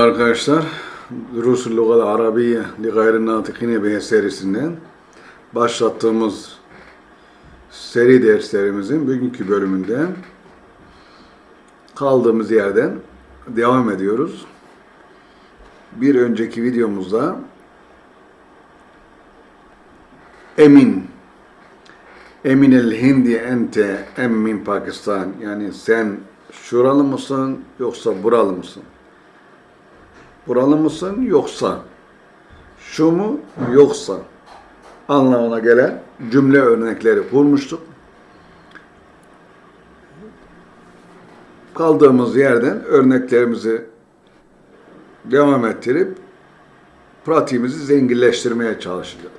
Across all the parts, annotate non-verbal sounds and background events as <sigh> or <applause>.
Arkadaşlar, Durusul Lugal Arabiye li gayri natikine bihe serisinden başlattığımız seri derslerimizin bugünkü bölümünde kaldığımız yerden devam ediyoruz. Bir önceki videomuzda Emin Emin el Hindi ente em min Pakistan yani sen şuralı mısın yoksa buralı mısın? Buralı mısın yoksa? Şu mu yoksa? Anlamına gelen cümle örnekleri kurmuştuk. Kaldığımız yerden örneklerimizi devam ettirip pratiğimizi zenginleştirmeye çalışacağız.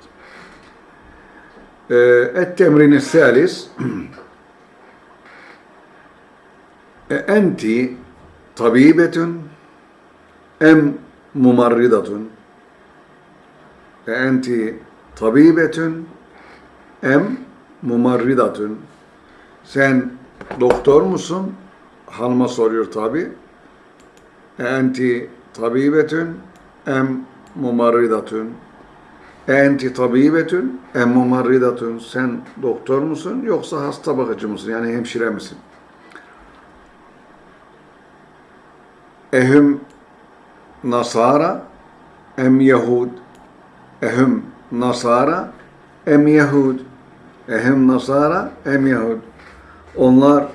Ee, Et temrini salis <clears throat> E, enti tabibetun em mumarridatun E, enti tabibetun. Em mumarridatun. Sen doktor musun? Hanıma soruyor tabi. E, enti tabibetun. Em mumarridatun. E, enti tabibetun. Em mumarridatun. Sen doktor musun yoksa hasta bakıcı mısın? Yani hemşire misin? Ehum Nasara em Yahud Ehum Nasara em Yahud Ehum Nasara em Yahud Onlar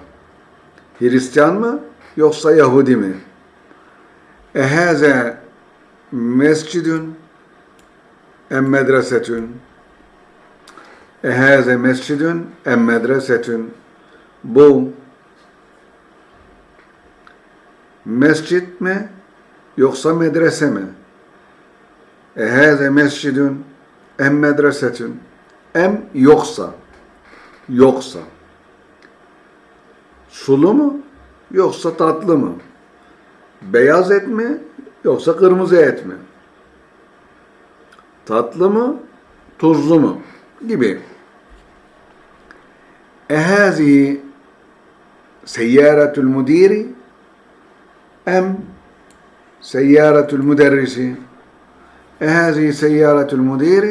Hristiyan mı yoksa Yahudi mi? Ehaze mescidün em medresetün. Ehaze mescidün em medresetün. Bu mescit mi yoksa medrese mi? Ehâze mescidün em medresetün em yoksa yoksa sulu mu yoksa tatlı mı? Beyaz et mi yoksa kırmızı et mi? Tatlı mı tuzlu mu? gibi. Ehâzi seyyâretül müdiri em سيارة المدرس هذه سيارة المدير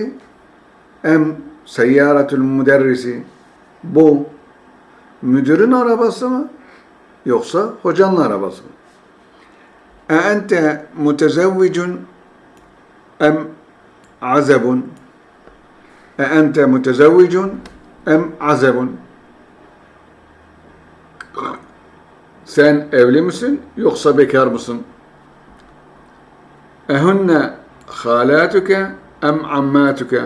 em سيارة المدرس bu müdürün arabası mı yoksa hocanın arabası mı? E ente mutezevvicun em azebun e ente mutezevvicun em azebun sen evli misin yoksa bekar mısın? Ehunne halatuke em ammatuke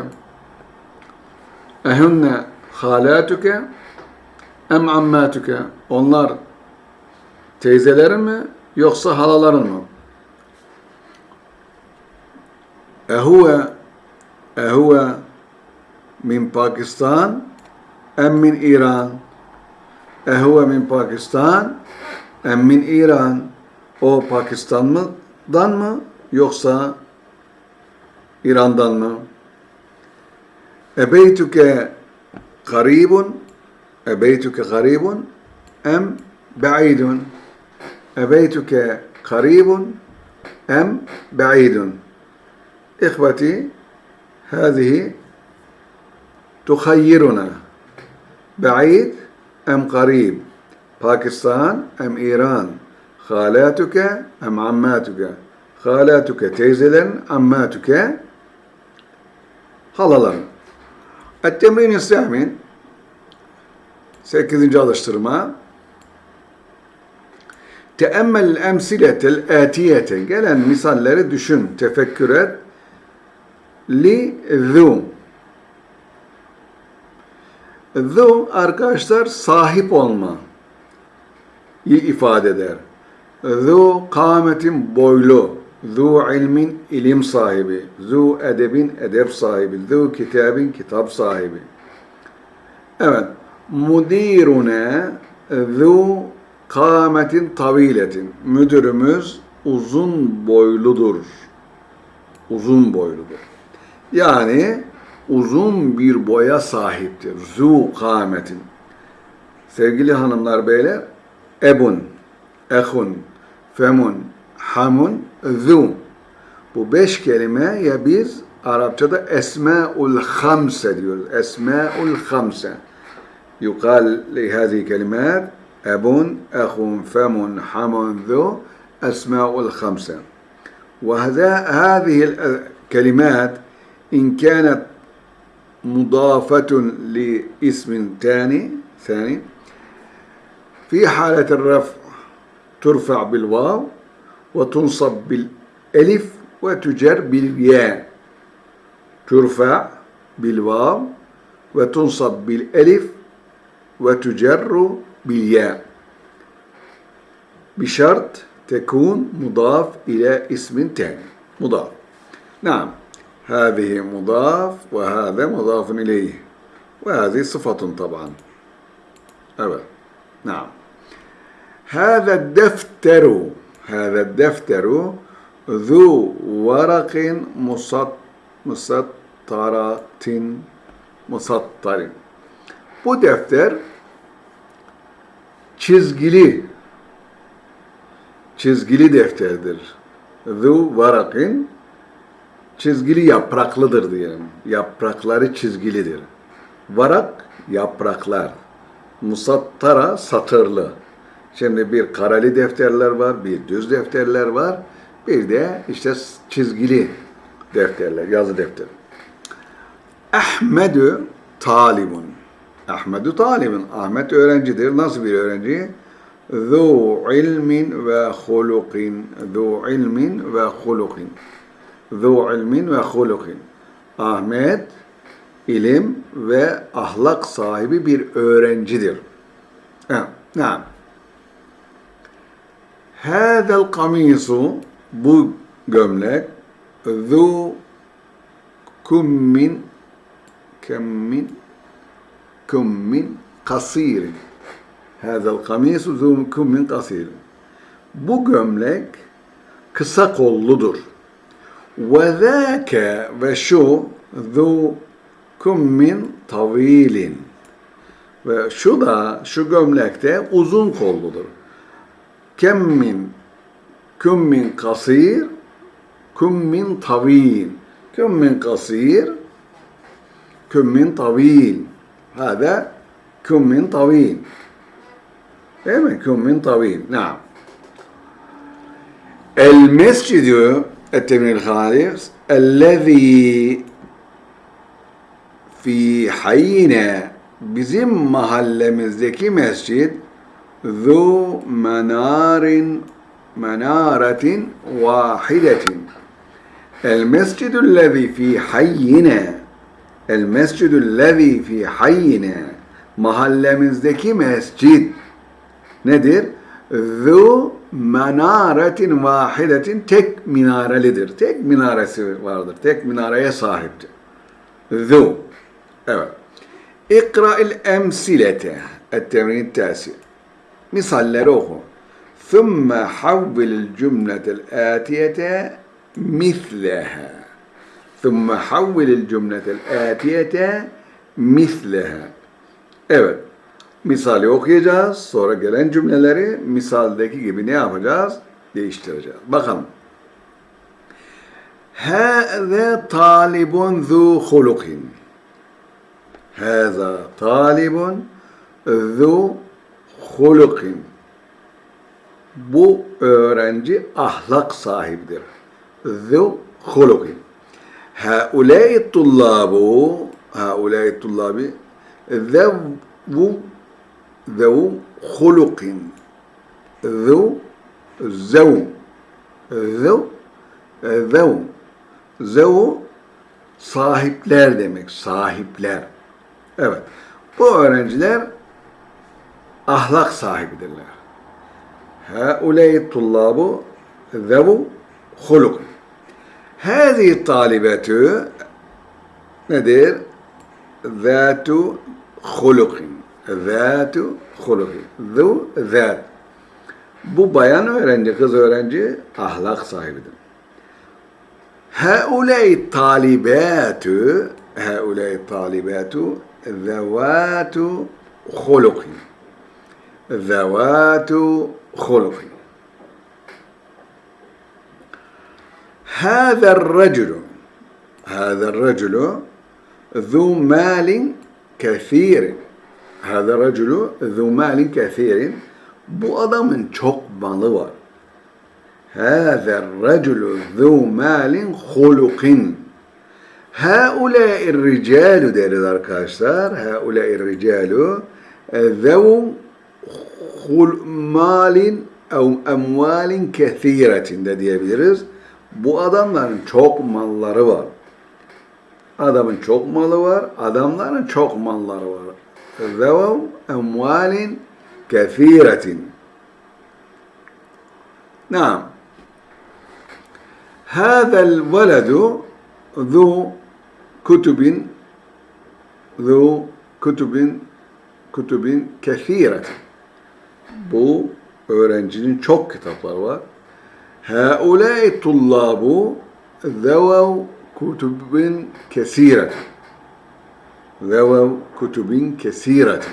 Ehunne halatuke em ammatuke Onlar teyzelerin mi yoksa halaların mı? Ehuve Ehuve min Pakistan em min İran. Ehuve min Pakistan em min İran. O Pakistan'dan mı yoksa İran'dan mı? Ebeytüke garibun Ebeytüke garibun em ba'idun Ebeytüke garibun em ba'idun İhveti هذه تخيرنا بعيد أم قريب باكستان أم إيران خالاتك أم عماتك halatuke teyzelerin, ammatuke halaların. Et-temrin İslamin 8. alıştırma Teemmel emsiletel atiyete gelen misalleri düşün, tefekkür et. Li zu zu arkadaşlar sahip olma ifade eder. Zu kametin boylu, zu ilmin ilim sahibi, zu edebin edep sahibi, zu kitabin kitap sahibi. Evet, mudirune zu kametin taviletin. Müdürümüz uzun boyludur. Uzun boyludur. Yani uzun bir boya sahiptir. Zu kametin. Sevgili hanımlar beyler, ebun, ehun, femun, hamun, zu. Bu beş kelimeye biz Arapçada esmaul hamse diyoruz. Hamse. يقال لهذه الكلمات أب أخ فم حم ذو أسماء الخمسة وهذا هذه الكلمات إن كانت مضافة لاسم ثاني ثاني في حالة الرفع ترفع بالواو وتنصب بالألف وتجر بالياء. ترفع بالواو وتنصب بالألف وتجر بالياء. بشرط تكون مضاف إلى اسم ثاني مضاف. نعم. هذه مضاف وهذا مضاف إليه. وهذه صفة طبعا. أبدا. نعم. هذا الدفتر. هذا الدفتر ذو ورق مسط مسطرة مسطر Bu defter çizgili çizgili defterdir. Zu varakin çizgili yapraklıdır diyelim. Yaprakları çizgilidir. Varak yapraklar. Musattara satırlı. Şimdi bir kareli defterler var, bir düz defterler var. Bir de işte çizgili defterler, yazı defteri. Ahmedü talibun. Ahmedu talibun. Ahmet öğrencidir. Nasıl bir öğrenci? Zu ilmin ve hulukin. Zu ilmin ve hulukin. Zu ilmin ve hulukin. Ahmet ilim ve ahlak sahibi bir öğrencidir. Evet. Naam. Hâzel kamisu bu gömlek zu kummin kemmin kummin kasirin. Hâzel kamisu zu kummin kasirin. Bu gömlek kısa kolludur. Ve zâke ve şu zu kummin tavilin. Ve şu da şu gömlekte uzun kolludur. Kemmin kummin kasir kummin tavil. Kummin kasir kummin tavil. Hada kummin tavil. Değil mi? Kummin tavil. Naam. El mescidu ettemil halis ellezî fi hayyine bizim mahallemizdeki mescid zu menarin menaretin vahidetin el mescidüllezî fi hayyine el mescidüllezî fi hayyine mahallemizdeki mescid nedir? Zu menaretin vahidetin tek minarelidir. Tek minaresi vardır. Tek minareye sahiptir. Zu. Evet. İkra'il emsilete. Et-temrin. Misalleri oku. ثُمَّ حَوِّلِ الْجُمْلَةَ الْآتِيَةَ مِثْلَهَا ثُمَّ حَوِّلِ الْجُمْلَةَ الْآتِيَةَ مِثْلَهَا Evet. Misali okuyacağız. Sonra gelen cümleleri misaldeki gibi ne yapacağız? Değiştireceğiz. Bakalım. هَذَا طَالِبٌ ذُو خُلُقٍ هَذَا طَالِبٌ ذُو hulukin. Bu öğrenci ahlak sahibidir. Zu hulukin. Haulâi tullâbu haulâi tullâbi zevu zevu hulukin. Zu zevu zevu zevu zevu sahipler demek sahipler. Evet. Bu öğrenciler ahlak sahibidirler. Ha Hâuley tullâbu zevu huluk. Hâzi talibetü nedir? Zâtu hulukin. Zâtu hulukin. Zu zât. Bu bayan öğrenci, kız öğrenci ahlak sahibidir. Hâuley talibetü hâuley talibetü zevâtu hulukin. Zavatu hulukin. هذا الرجل هذا الرجل ذو مال كثير هذا الرجل ذو مال كثير bu adamın çok malı var. هذا الرجل ذو مال خلق هؤلاء الرجال deriz arkadaşlar. هؤلاء الرجال ذو خل- مال أو أموال كثيرة de diyebiliriz. Bu adamların çok malları var. Adamın çok malı var, adamların çok malları var. ذو أموال كثيرة نعم هذا الولد ذو كتب ذو كتب كتب كثيرة bu öğrencinin çok kitapları var. هؤلاء الطلاب ذووا كتب كثيرة ذووا كتب كثيرة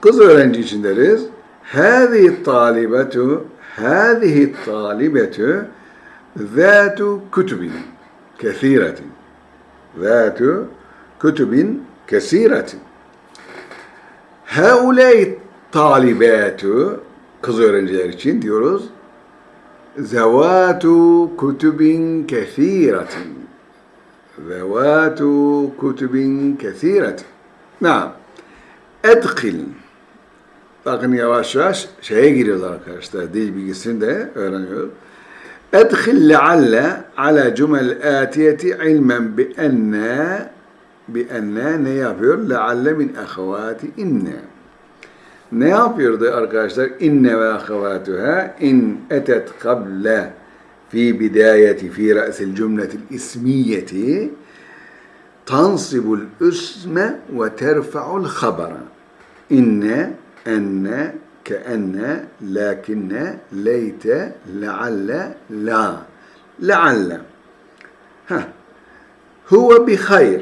Kız öğrenci için deriz. هذه الطالبة هذه الطالبة ذات كتب كثيرة ذات كتب كثيرة هؤلاء الطالبات kız öğrenciler için diyoruz. Zevatu kutubin kethiratin. Zevatu kutubin kethiratin. Naam. Edkil. Bakın yavaş yavaş şeye giriyoruz arkadaşlar. Dil bilgisini de öğreniyoruz. Edkil lealle ala cümel atiyeti ilmen bi enne bi enne ne yapıyor? Lealle min ahavati inne. ne yapıyordu arkadaşlar? İnne ve ahavatuha in etet kable fi bidayeti fi ra'sil cümletil ismiyeti tansibul isme ve terfa'ul habara. İnne, enne, keenne, lakinne, leyte, lealle, la. Lealle. Ha. Huve bi hayr.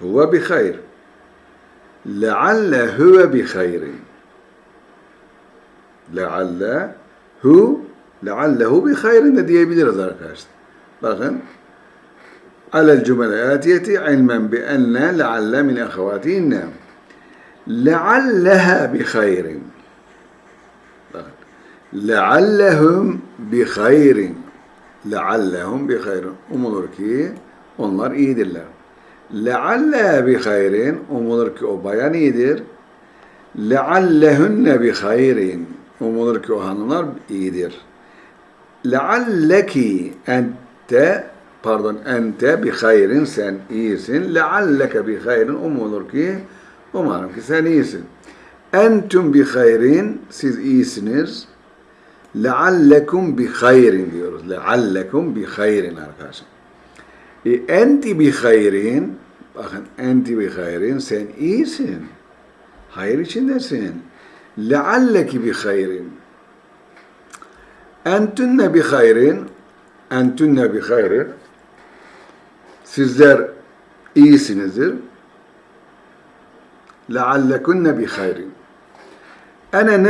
Huve bi hayr. Lealle huve bi hayrin lealle hu leallehu bi hayrin de diyebiliriz arkadaşlar. Bakın alel cümle atiyeti ilmen bi enne lealle min ehvatihinne lealleha bi hayrin bakın leallehum bi hayrin leallehum umulur ki onlar iyidirler. Lealleha bi hayrin umulur ki o bayan iyidir. Leallehunne bi umulur ki o hanımlar iyidir. لعلك أنت pardon ente bi hayrin sen iyisin. Lealleke bi hayrin umulur ki umarım ki sen iyisin. Entüm bi hayrin siz iyisiniz. Leallekum bi hayrin diyoruz. Leallekum bi hayrin arkadaşlar. E, enti bi hayrin bakın enti bi hayrin sen iyisin. Hayır içindesin. lealleki bi hayrin entünne bi hayrin entünne bi hayrin sizler iyisinizdir. leallekunne bi hayrin ene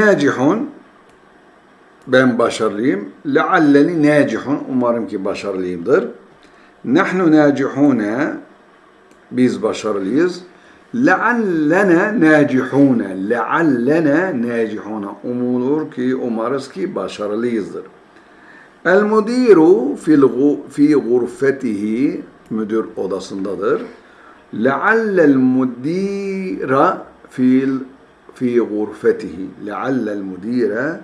ben başarılıyım. lealleni nacihun umarım ki başarılıyımdır. nahnu nacihune biz başarılıyız. لعلنا ناجحون لعلنا ناجحون. أمور كي أمارس كي بشر ليزر المدير في الغو في غرفته مدير أوداسندادر لعل المدير في في غرفته. لعل المدير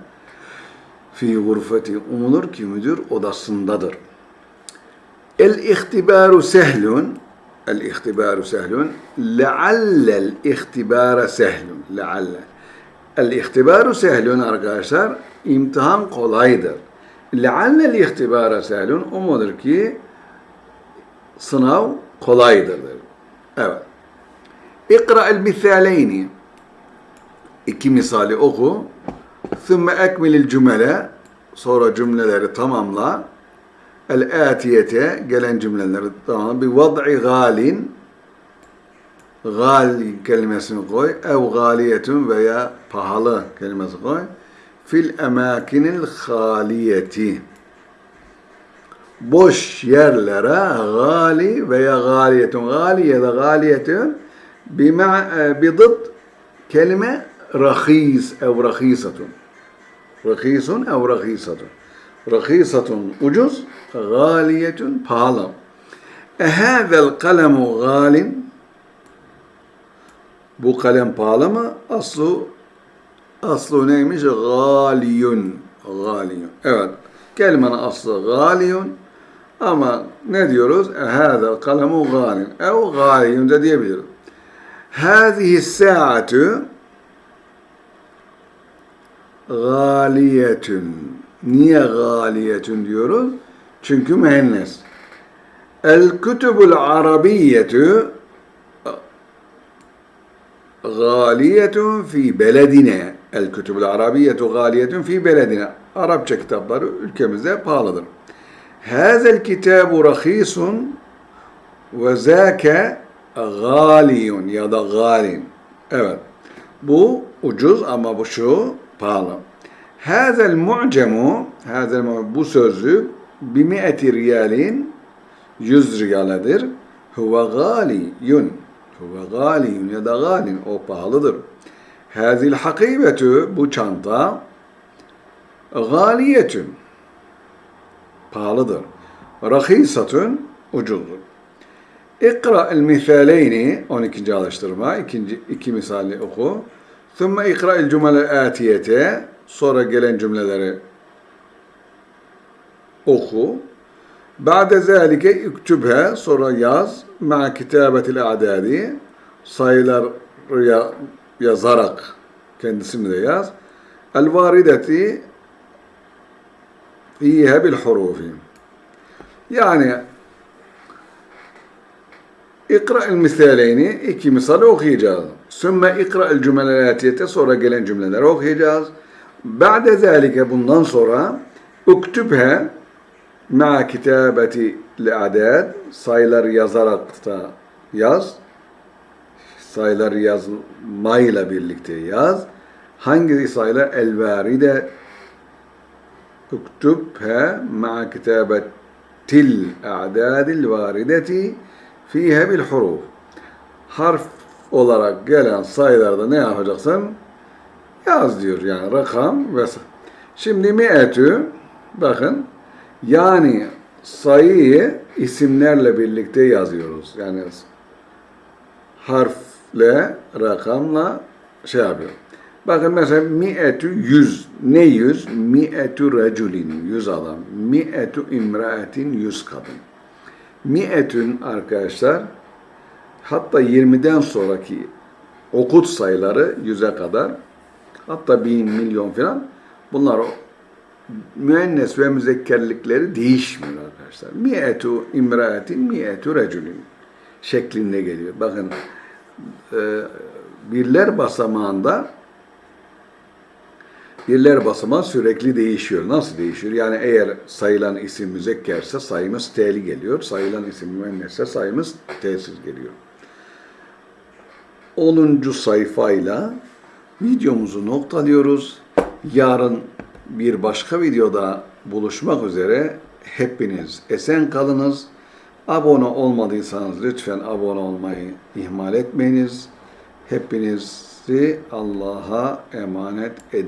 في غرفة أمور كي مدير أوداسندادر الاختبار سهل. Sehlun. Leallel ihtibara sehlun. Lealle. El ihtibaru sehlun arkadaşlar imtihan kolaydır. Leallel ihtibara sehlun umulur ki sınav kolaydır. Evet. El misaleyni. İki misali oku. Thumma ekmilil cümle. Sonra cümleleri tamamla. El atiyete gelen cümleleri tamamla. Bi vad'i galin gal kelimesini koy. Ev galiyetun veya pahalı kelimesi koy. Fil emakinil haliyeti. boş yerlere gali veya galiyetun gali ya da galiyetun bima bidıt kelime rahis ev rahisatun. Rahisun ev rahisatun. Rahisatun ucuz, galiyetun pahalı. Ehâzel kalemu galin bu kalem pahalı mı? Aslı aslı neymiş? Galiyun. Galiyun. Evet. Kelimenin aslı galiyun. Ama ne diyoruz? Hâzel kalemu galin. Ev galiyun da diyebiliriz. Hâzihi saatu galiyetün. Niye galiyetün diyoruz? Çünkü mühennes. El kütübül arabiyetü galiyetun fi beledine. El kütübül arabiyetu galiyetun fi beledine. Arapça kitapları ülkemizde pahalıdır. Hazel kitabu rahisun ve zâke galiyun ya da galin. Evet. Bu ucuz ama bu şu pahalı. Hazel mu'cemu, hazel bu sözlük bi mi'eti riyalin 100 riyaledir. Huve galiyun. Huve galiyun ya da galin. O pahalıdır. Hazil hakibetü bu çanta galiyetün. Pahalıdır. Rahisatun ucuzdur. İkra el misaleyni 12. alıştırma ikinci iki misali oku. Thumma ikra el cümle atiyete sonra gelen cümleleri oku. Ba'de zâlike üktübhe sonra yaz ma kitabetil a'dadi sayılar ya- yazarak kendisini de yaz. El varideti fiha bil hurufi. Yani İkra el misaleyni iki misal okuyacağız. Sümme ikra el cümlelatiyete sonra gelen cümleleri okuyacağız. Ba'de zâlike bundan sonra uktübhe ma kitabeti adad sayılar yazarak da yaz. Sayılar yazmayla birlikte yaz. Hangi sayılar? El varide uktübhe ma kitabetil a'dadil varideti fihe bil huruf. Harf olarak gelen sayılarda ne yapacaksın? Yaz diyor yani rakam ve Şimdi mi'etü bakın yani sayıyı isimlerle birlikte yazıyoruz. Yani harfle, rakamla şey yapıyor. Bakın mesela mi'etü yüz. Ne yüz? Mi'etü reculin. Yüz adam. Mi'etü imraetin. Yüz kadın. Mi'etün arkadaşlar hatta 20'den sonraki okut sayıları yüze kadar hatta bin milyon falan bunlar o müennes ve müzekkerlikleri değişmiyor arkadaşlar. Mi'etu imraetin mi'etu reculin şeklinde geliyor. Bakın e, birler basamağında birler basamağı sürekli değişiyor. Nasıl değişiyor? Yani eğer sayılan isim müzekkerse sayımız t'li geliyor. Sayılan isim müennesse sayımız t'siz geliyor. 10. sayfayla videomuzu noktalıyoruz. Yarın bir başka videoda buluşmak üzere hepiniz esen kalınız. Abone olmadıysanız lütfen abone olmayı ihmal etmeyiniz. Hepinizi Allah'a emanet ediyorum.